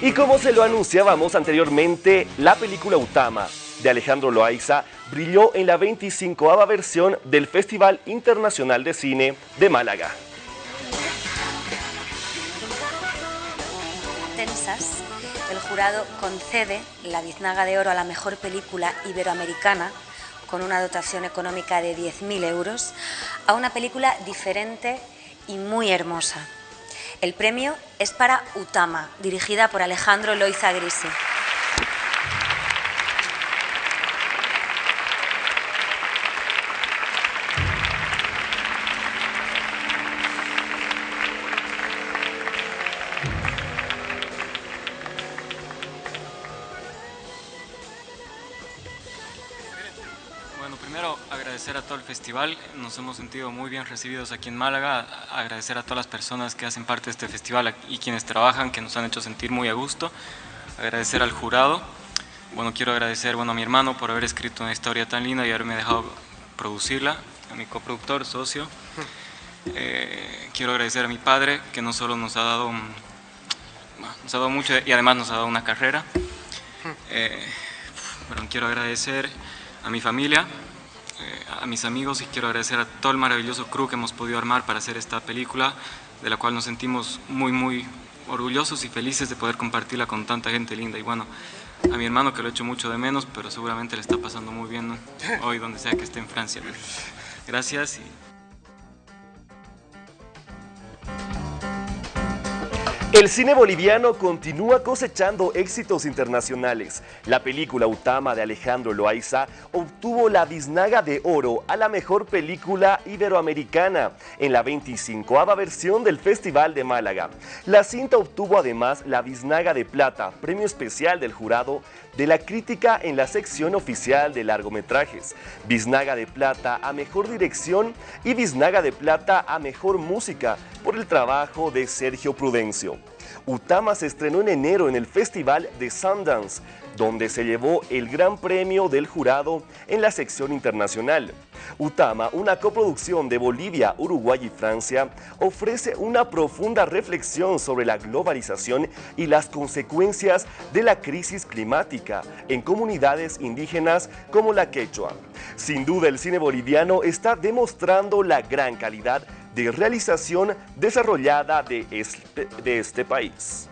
Y como se lo anunciábamos anteriormente, la película Utama de Alejandro Loaiza brilló en la 25 versión del Festival Internacional de Cine de Málaga. Tensas, el jurado concede la biznaga de oro a la mejor película iberoamericana con una dotación económica de 10.000 euros a una película diferente y muy hermosa. El premio es para Utama, dirigida por Alejandro Loiza Grisi. Primero agradecer a todo el festival, nos hemos sentido muy bien recibidos aquí en Málaga, agradecer a todas las personas que hacen parte de este festival y quienes trabajan, que nos han hecho sentir muy a gusto, agradecer al jurado, bueno, quiero agradecer bueno, a mi hermano por haber escrito una historia tan linda y haberme dejado producirla, a mi coproductor, socio, eh, quiero agradecer a mi padre, que no solo nos ha dado, nos ha dado mucho y además nos ha dado una carrera, eh, quiero agradecer a mi familia, eh, a mis amigos y quiero agradecer a todo el maravilloso crew que hemos podido armar para hacer esta película, de la cual nos sentimos muy, muy orgullosos y felices de poder compartirla con tanta gente linda. Y bueno, a mi hermano que lo he hecho mucho de menos, pero seguramente le está pasando muy bien ¿no? hoy donde sea que esté en Francia. Gracias y... El cine boliviano continúa cosechando éxitos internacionales. La película Utama de Alejandro Loaiza obtuvo la biznaga de oro a la mejor película iberoamericana en la 25 versión del Festival de Málaga. La cinta obtuvo además la biznaga de plata, premio especial del jurado de la crítica en la sección oficial de largometrajes, biznaga de plata a mejor dirección y biznaga de plata a mejor música por el trabajo de Sergio Prudencio. Utama se estrenó en enero en el Festival de Sundance, donde se llevó el gran premio del jurado en la sección internacional. Utama, una coproducción de Bolivia, Uruguay y Francia, ofrece una profunda reflexión sobre la globalización y las consecuencias de la crisis climática en comunidades indígenas como la quechua. Sin duda, el cine boliviano está demostrando la gran calidad de realización desarrollada de este, este país.